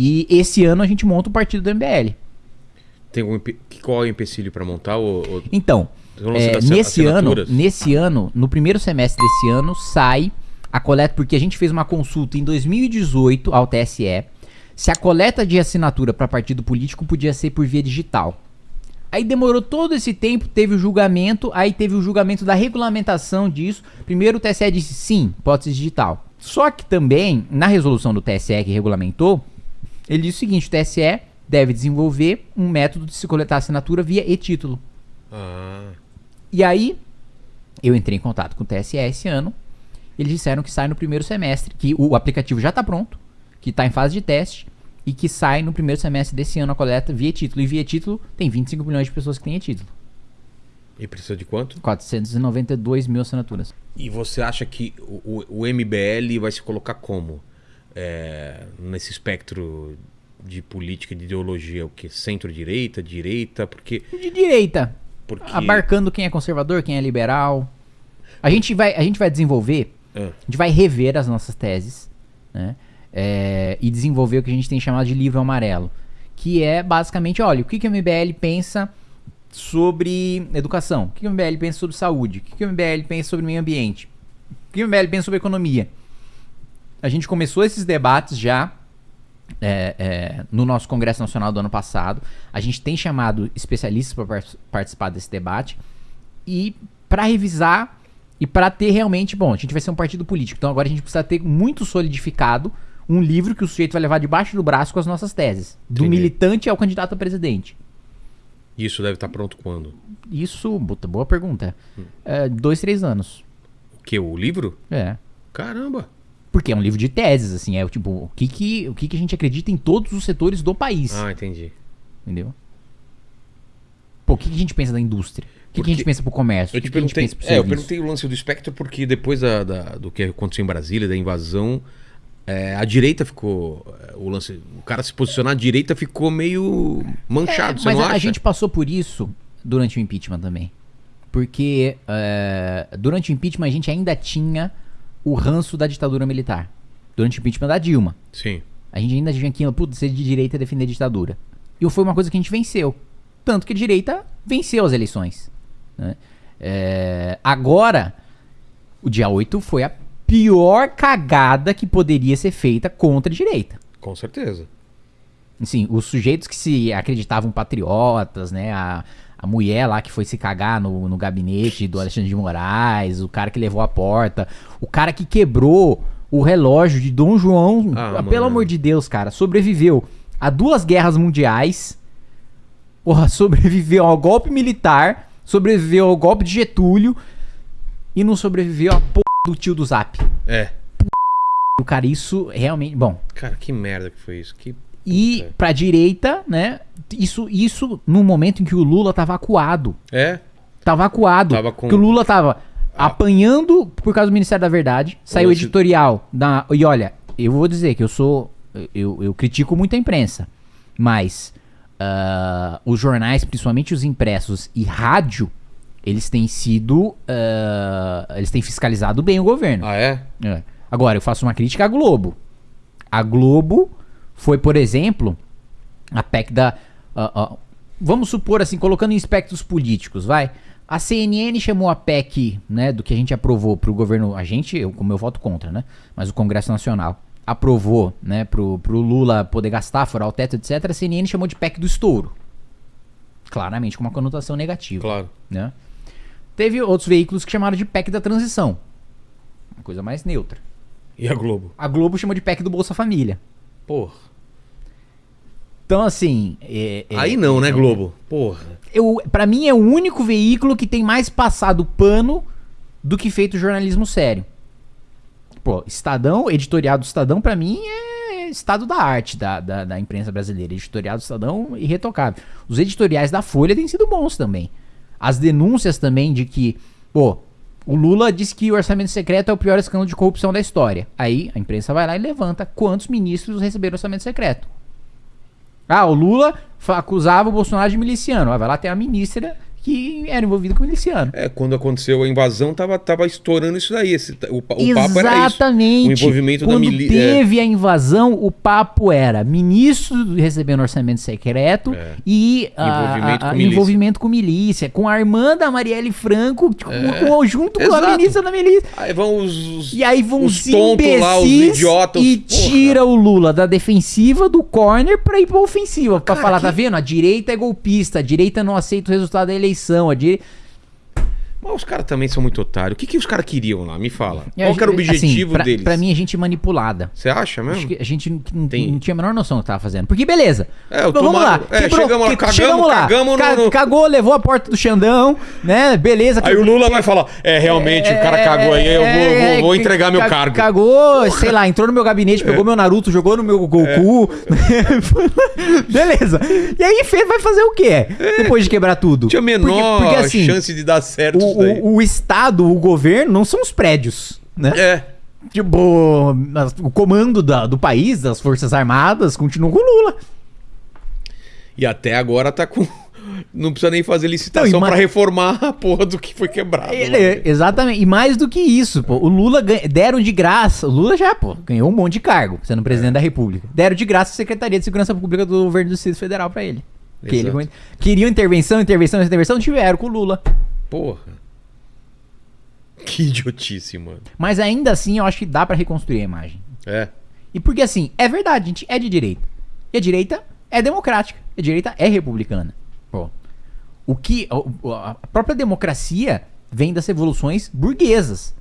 E esse ano a gente monta o partido do MBL. Tem empe- qual é o empecilho pra montar? O, o- Então, é, nesse ano, nesse ano, no primeiro semestre desse ano, sai a coleta, porque a gente fez uma consulta em 2018 ao TSE, se a coleta de assinatura para partido político podia ser por via digital. Aí demorou todo esse tempo, teve o julgamento, aí teve o julgamento da regulamentação disso. Primeiro o TSE disse sim, pode ser digital. Só que também, na resolução do TSE que regulamentou, ele disse o seguinte: o TSE deve desenvolver um método de se coletar assinatura via e-título. Ah, E aí, eu entrei em contato com o TSE esse ano. Eles disseram que sai no primeiro semestre, que o aplicativo já está pronto, que está em fase de teste e que sai no primeiro semestre desse ano a coleta via título. E via título tem 25 milhões de pessoas que têm título. e precisa de quanto? 492 mil assinaturas. E você acha que o, o- o MBL vai se colocar como? É, nesse espectro de política, de ideologia, o que? Centro-direita, direita? Porque, De direita, porque abarcando quem é conservador, quem é liberal. A gente vai, a gente vai desenvolver, Ah, a gente vai rever as nossas teses, né? É, e desenvolver o que a gente tem chamado de livro amarelo. Que é basicamente, olha, o que, que o MBL pensa sobre educação? O que, que o MBL pensa sobre saúde? O que, que o MBL pensa sobre meio ambiente? O que o MBL pensa sobre economia? A gente começou esses debates já é, é, no nosso Congresso Nacional do ano passado. A gente tem chamado especialistas para participar desse debate e para revisar e para ter realmente, bom, a gente vai ser um partido político, então agora a gente precisa ter muito solidificado um livro que o sujeito vai levar debaixo do braço com as nossas teses, do Entendi. militante ao candidato a presidente. isso deve estar pronto quando? Isso, puta, boa pergunta. É, dois, três anos. O que? O livro? É. Caramba! Porque é um livro de teses, assim, é o tipo, o que que, o que que a gente acredita em todos os setores do país, Ah, entendi. entendeu? Pô, o que, que a gente pensa da indústria? O que, que a gente pensa pro comércio? Eu o te que, que a gente pensa pro é, eu serviço? perguntei o lance do espectro porque depois da, da- do que aconteceu em Brasília, da invasão, é, a direita ficou. é, O lance. O cara se posicionar à direita ficou meio manchado, É, você mas não a, acha? a gente passou por isso durante o impeachment também. Porque é, durante o impeachment a gente ainda tinha o ranço da ditadura militar. Durante o impeachment da Dilma. Sim. A gente ainda tinha aquilo, putz, ser de direita é defender a ditadura. E foi uma coisa que a gente venceu. Tanto que a direita venceu as eleições. né? É, agora, o dia 8 foi a pior cagada que poderia ser feita contra a direita. Com certeza. Assim, os sujeitos que se acreditavam patriotas, né? A, a mulher lá que foi se cagar no, no gabinete do Alexandre de Moraes, o cara que levou a porta, o cara que quebrou o relógio de Dom João. Ah, pelo mano. amor de Deus, cara, sobreviveu a duas guerras mundiais, porra, sobreviveu ao golpe militar, sobreviveu ao golpe de Getúlio e não sobreviveu à porra do tio do Zap. É. O cara, isso realmente. Bom, Cara, que merda que foi isso. Que... E Puta. pra direita, né? Isso, isso no momento em que o Lula tava acuado. É? Tava acuado. Tava com- Que o Lula tava apanhando por causa do Ministério da Verdade. Saiu editorial. Da, e olha, eu vou dizer que eu sou. Eu, eu critico muito a imprensa. Mas ah, os jornais, principalmente os impressos e rádio, eles têm sido. ah, eles têm fiscalizado bem o governo. Ah, é? É. Agora, eu faço uma crítica à Globo. A Globo foi, por exemplo, a PEC da. ah, ah, vamos supor assim, colocando em espectros políticos, vai. A CNN chamou a PEC, né, do que a gente aprovou pro governo. A gente, eu, como eu voto contra, né? Mas o Congresso Nacional aprovou, né, pro, pro Lula poder gastar, furar o teto, etc. A CNN chamou de PEC do estouro. Claramente com uma conotação negativa Claro. né? Teve outros veículos que chamaram de PEC da transição. Uma coisa mais neutra. E a Globo? A Globo chamou de PEC do Bolsa Família. Porra. Então, assim. é- é- Aí não, né, Globo? Porra. Eu, pra mim é o único veículo que tem mais passado pano do que feito jornalismo sério. Pô, Estadão, editorial do Estadão, pra mim é estado da arte da, da, da imprensa brasileira. Editorial do Estadão, irretocável. Os editoriais da Folha têm sido bons também. As denúncias também de que, pô, o Lula disse que o orçamento secreto é o pior escândalo de corrupção da história. Aí a imprensa vai lá e levanta quantos ministros receberam orçamento secreto. Ah, o Lula acusava o Bolsonaro de miliciano. Ah, vai lá, tem a ministra que era envolvido com miliciano. É, quando aconteceu a invasão, tava, tava estourando isso daí. Esse, o, o papo era isso. Exatamente. O envolvimento da Quando milícia. teve a invasão, o papo era ministro recebendo orçamento secreto É. e ah, Envolvimento ah, com milícia. envolvimento com milícia, com a Armanda Marielle Franco, com- junto com a Exato. ministra da milícia. Aí vão os. E aí vão os os tontos lá, os idiotas. e porra. tira o Lula da defensiva do corner pra ir pra ofensiva. Pra Cara, falar, que- tá vendo? A direita é golpista, a direita não aceita o resultado da eleição. A dire... Mas os caras também são muito otários. O que, que os caras queriam lá? Me fala. Eu Qual que era o acho- objetivo assim, pra, deles? Pra mim, é gente manipulada. Você acha mesmo? Que a gente não, não- Tem- não tinha a menor noção do que tava fazendo. Porque beleza. É, eu Então, vamos lá. é, chegamos lá, que- cagamos, chegamos lá. cagamos no- no- Cagou, levou a porta do Xandão, né? Beleza. Aí o Lula vai falar: é, realmente, o cara cagou aí, eu vou, É, vou, vou que- entregar meu ca- cargo. Cagou, sei lá, entrou no meu gabinete, pegou meu Naruto, jogou no meu Goku. Beleza. E aí fez, vai fazer o quê? Depois de quebrar tudo. Tinha a menor Porque- porque, assim, chance de dar certo o. o, o Estado, o governo, não são os prédios, né? É. Tipo, o comando da- do país, das Forças Armadas, continua com o Lula. E até agora tá com. Não precisa nem fazer licitação e ma- pra reformar a porra do que foi quebrado. Ele- lá. é, exatamente. E mais do que isso, pô, o Lula ganha- deram de graça. O Lula já, pô, ganhou um monte de cargo, sendo presidente da República. Deram de graça a Secretaria de Segurança Pública do governo do Distrito Federal pra ele. Que ele queriam intervenção, intervenção, intervenção, tiveram com o Lula. Porra. Que idiotice, mano. Mas ainda assim, eu acho que dá pra reconstruir a imagem. É. E porque assim, é verdade, a gente é de direita. E a direita é democrática. A direita é republicana. Pô. O que. A própria democracia vem das revoluções burguesas.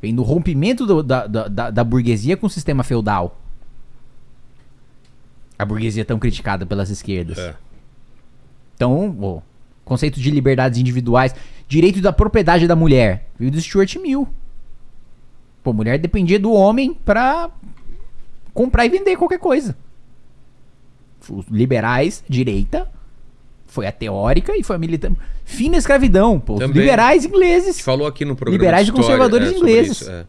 Vem do rompimento do- da, da, da, da burguesia com o sistema feudal. A burguesia tão criticada pelas esquerdas. É. Então, o conceito de liberdades individuais, direito da propriedade da mulher, veio do Stuart Mill. Pô, mulher dependia do homem pra comprar e vender qualquer coisa. Os liberais, direita, foi a teórica e foi a militante. Fim da escravidão, pô. Também. liberais ingleses. Falou aqui no programa. Liberais e conservadores sobre ingleses. isso, é.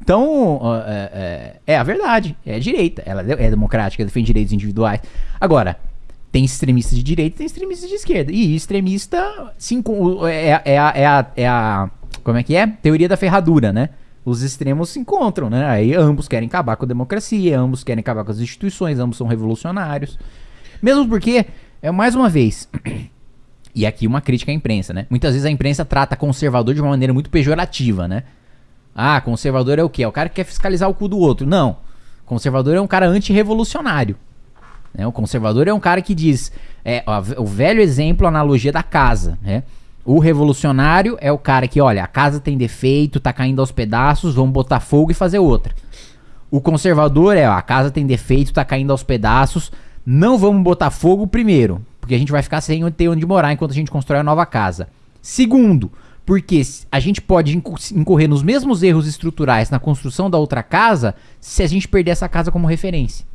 Então, é, é- é a verdade. É a direita. Ela é democrática, defende direitos individuais. Agora, tem extremistas de direita tem extremistas de esquerda. E extremista se enco- é, é, a, é, a, é a. Como é que é? Teoria da ferradura, né? Os extremos se encontram, né? Aí ambos querem acabar com a democracia, ambos querem acabar com as instituições, ambos são revolucionários. Mesmo porque, é mais uma vez, e aqui uma crítica à imprensa, né? Muitas vezes a imprensa trata conservador de uma maneira muito pejorativa, né? Ah, conservador é o quê? É o cara que quer fiscalizar o cu do outro. Não. Conservador é um cara antirrevolucionário. Né? O conservador é um cara que diz. É, ó, o velho exemplo, a analogia da casa. Né? O revolucionário é o cara que, olha, a casa tem defeito, tá caindo aos pedaços, vamos botar fogo e fazer outra. O conservador é, ó, a casa tem defeito, tá caindo aos pedaços, não vamos botar fogo primeiro, porque a gente vai ficar sem ter onde morar enquanto a gente constrói a nova casa. Segundo, porque a gente pode inco- incorrer nos mesmos erros estruturais na construção da outra casa se a gente perder essa casa como referência.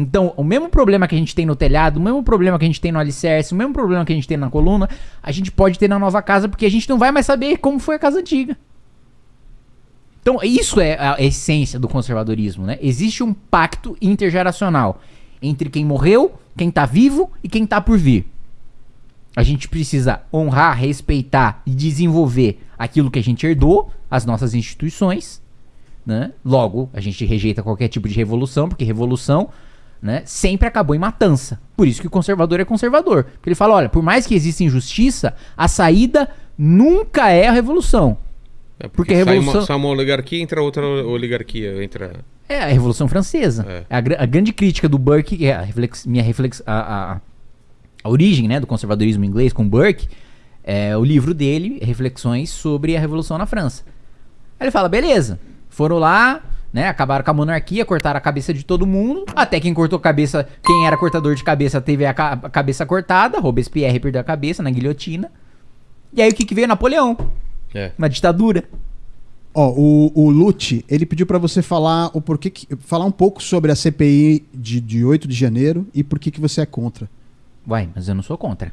Então, o mesmo problema que a gente tem no telhado, o mesmo problema que a gente tem no alicerce, o mesmo problema que a gente tem na coluna, a gente pode ter na nova casa, porque a gente não vai mais saber como foi a casa antiga. Então, isso é a essência do conservadorismo, né? Existe um pacto intergeracional entre quem morreu, quem tá vivo e quem tá por vir. A gente precisa honrar, respeitar e desenvolver aquilo que a gente herdou, as nossas instituições, né? Logo, a gente rejeita qualquer tipo de revolução, porque revolução, né, sempre acabou em matança. Por isso que o conservador é conservador. Porque ele fala, olha, por mais que exista injustiça, a saída nunca é a revolução. É Porque porque, a sai, revolução- uma, sai uma oligarquia, entra outra oligarquia. Entra... É a Revolução Francesa. É. A, a grande crítica do Burke, é a reflex- minha reflex, a, a- a origem né, do conservadorismo inglês com Burke, é o livro dele, Reflexões sobre a Revolução na França. Aí ele fala, beleza, foram lá, né, acabaram com a monarquia, cortaram a cabeça de todo mundo, até quem cortou cabeça, quem era cortador de cabeça teve a, ca- a cabeça cortada, Robespierre perdeu a cabeça na guilhotina. E aí o que, que veio? Napoleão, É. uma ditadura. Ó, o, o Lute, ele pediu pra você falar o porquê que, falar um pouco sobre a CPI de, de 8 de janeiro e por que que você é contra. Uai, mas eu não sou contra.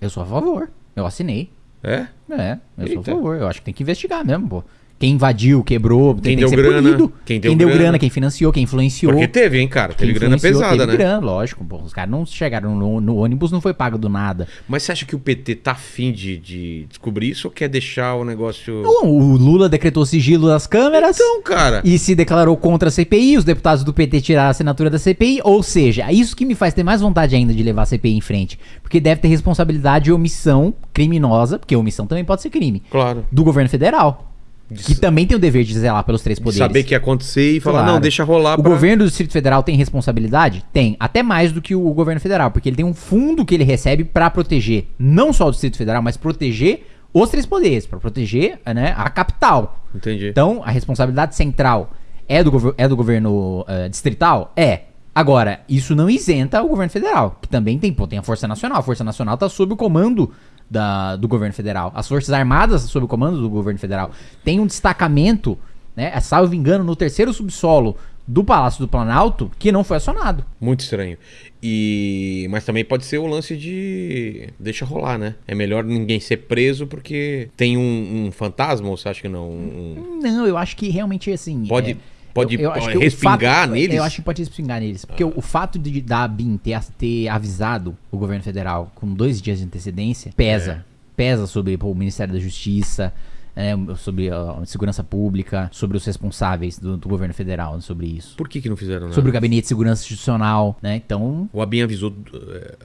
Eu sou a favor. Eu assinei. É? É, eu sou a Eita. favor. Eu acho que tem que investigar mesmo, pô. Quem invadiu, quebrou, tem, Quem tem deu que ser grana, quem Quem deu deu, grana, grana, quem financiou, quem influenciou. Porque teve, hein, cara? quem Teve grana pesada, teve né? grana, lógico. Pô, os caras não chegaram no, no ônibus, não foi pago do nada. Mas você acha que o PT tá afim de, de descobrir isso ou quer deixar o negócio. Não, o Lula decretou sigilo das câmeras. Então, cara. E se declarou contra a CPI, os deputados do PT tiraram a assinatura da CPI, ou seja, é isso que me faz ter mais vontade ainda de levar a CPI em frente. Porque deve ter responsabilidade de omissão criminosa, porque omissão também pode ser crime, Claro. do governo federal. Que também tem o dever de zelar pelos três De poderes. saber que ia acontecer e falar, Claro. não, deixa rolar O pra- governo do Distrito Federal tem responsabilidade? Tem. Até mais do que o governo federal, porque ele tem um fundo que ele recebe pra proteger não só o Distrito Federal, mas proteger os três poderes, pra proteger né, a capital. Entendi. Então, a responsabilidade central é do, é do governo eh, distrital? É. Agora, isso não isenta o governo federal, que também tem, pô, tem a Força Nacional. A Força Nacional está sob o comando da- do governo federal. As Forças Armadas sob o comando do governo federal. Tem um destacamento, né, é, salvo engano, no terceiro subsolo do Palácio do Planalto, que não foi acionado. Muito estranho. E mas também pode ser o lance de deixa rolar, né? É melhor ninguém ser preso porque tem um, um fantasma ou você acha que não? Um- Não, eu acho que realmente assim. Pode- é, pode que o respingar fato- neles? Eu acho que pode respingar neles. Porque o, o fato de da BIM ter, ter avisado o governo federal com dois dias de antecedência pesa. É. Pesa sobre pô, o Ministério da Justiça, né, sobre a segurança pública, sobre os responsáveis do, do governo federal sobre isso. Por que que não fizeram nada? Sobre o gabinete de segurança institucional, né? Então, O Abin avisou,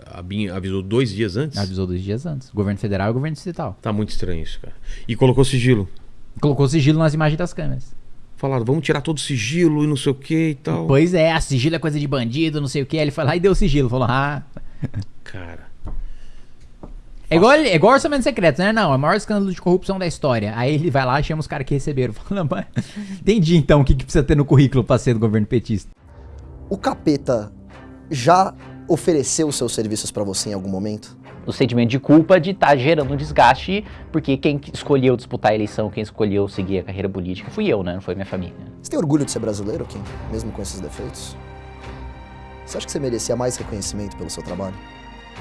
a Abin avisou dois dias antes? avisou dois dias antes. O governo federal e o governo distrital. Tá muito estranho isso, cara. E colocou sigilo. Colocou sigilo nas imagens das câmeras. Falaram, vamos tirar todo o sigilo e não sei o que e tal. Pois é, a sigilo é coisa de bandido, não sei o que. Aí ele foi lá e deu sigilo. Falou, ah, Cara. É igual, é igual orçamento secreto, né? Não, é o maior escândalo de corrupção da história. Aí ele vai lá e chama os caras que receberam. Fala, mas entendi então o que, que precisa ter no currículo pra ser do governo petista. O capeta já ofereceu os seus serviços pra você em algum momento? O sentimento de culpa de estar gerando um desgaste, porque quem escolheu disputar a eleição, quem escolheu seguir a carreira política, fui eu, né? Não foi minha família. Você tem orgulho de ser brasileiro, Kim? Mesmo com esses defeitos? Você acha que você merecia mais reconhecimento pelo seu trabalho?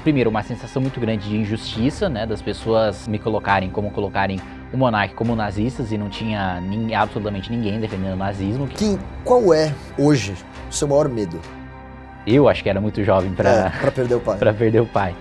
Primeiro, uma sensação muito grande de injustiça, né? Das pessoas me colocarem como colocarem o monarca como nazistas e não tinha nin- absolutamente ninguém defendendo o nazismo. Kim, qual é, hoje, o seu maior medo? Eu acho que era muito jovem É, pra, pra perder o pai. pra perder o pai.